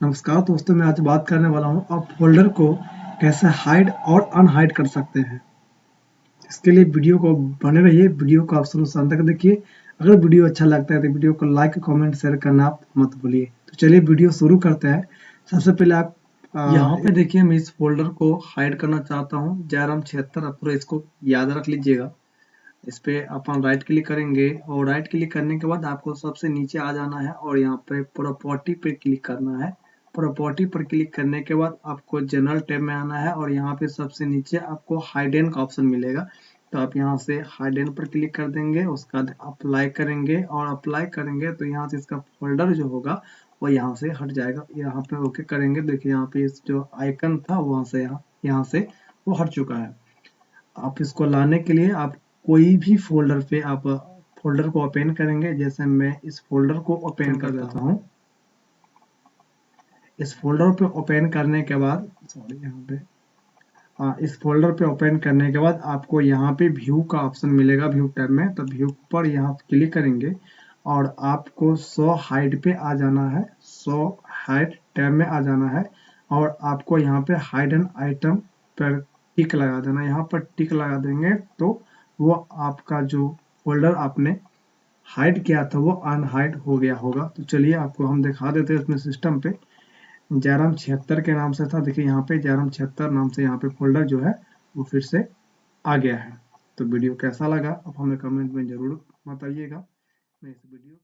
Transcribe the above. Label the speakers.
Speaker 1: नमस्कार दोस्तों, मैं आज बात करने वाला हूँ आप फोल्डर को कैसे हाइड और अनहाइड कर सकते हैं। इसके लिए वीडियो को बने रहिए, वीडियो को आप शुरू तक देखिए। अगर वीडियो अच्छा लगता है तो वीडियो को लाइक कमेंट शेयर करना आप मत भूलिए। तो चलिए वीडियो शुरू करते हैं। सबसे पहले आप यहाँ पे देखिए, मैं इस फोल्डर को हाइड करना चाहता हूँ। जयराम छिहत्तर, आप पूरा इसको याद रख लीजिएगा। इस पे अपन राइट क्लिक करेंगे और राइट क्लिक करने के बाद आपको सबसे नीचे आ जाना है और यहाँ पे प्रॉपर्टी पे क्लिक करना है। प्रॉपर्टी पर क्लिक करने के बाद आपको जनरल टैब में आना है और यहाँ पे सबसे नीचे आपको हाइडेन का ऑप्शन मिलेगा। तो आप यहाँ से हाइडेन पर क्लिक कर देंगे उसके बाद अप्लाई करेंगे और अप्लाई करेंगे तो यहाँ से इसका फोल्डर जो होगा वो यहाँ से हट जाएगा। यहाँ पे ओके करेंगे। देखिए यहाँ पे इस जो आइकन था वहाँ से यहाँ यहाँ से वो हट चुका है। आप इसको लाने के लिए आप कोई भी फोल्डर पे आप फोल्डर को ओपन करेंगे। जैसे मैं इस फोल्डर को ओपन कर देता हूँ। इस फोल्डर पे ओपन करने के बाद सॉरी यहाँ पे आ, इस फोल्डर पे ओपन करने के बाद आपको यहाँ पे व्यू का ऑप्शन मिलेगा व्यू टैब में। तो व्यू पर यहाँ क्लिक करेंगे और आपको सो हाइड पे आ जाना है। सो हाइड टैब में आ जाना है और आपको यहाँ पे हाइड एंड आइटम पर टिक लगा देना। यहाँ पर टिक लगा देंगे तो वो आपका जो फोल्डर आपने हाइड किया था वो अनहाइड हो गया होगा। तो चलिए आपको हम दिखा देते हैं इसमें सिस्टम पे। जयराम छिहत्तर के नाम से था। देखिए, यहाँ पे जयराम छिहत्तर नाम से यहाँ पे फोल्डर जो है, वो फिर से आ गया है। तो वीडियो कैसा लगा? आप हमें कमेंट में ज़रूर बताइएगा। मैं इस वीडियो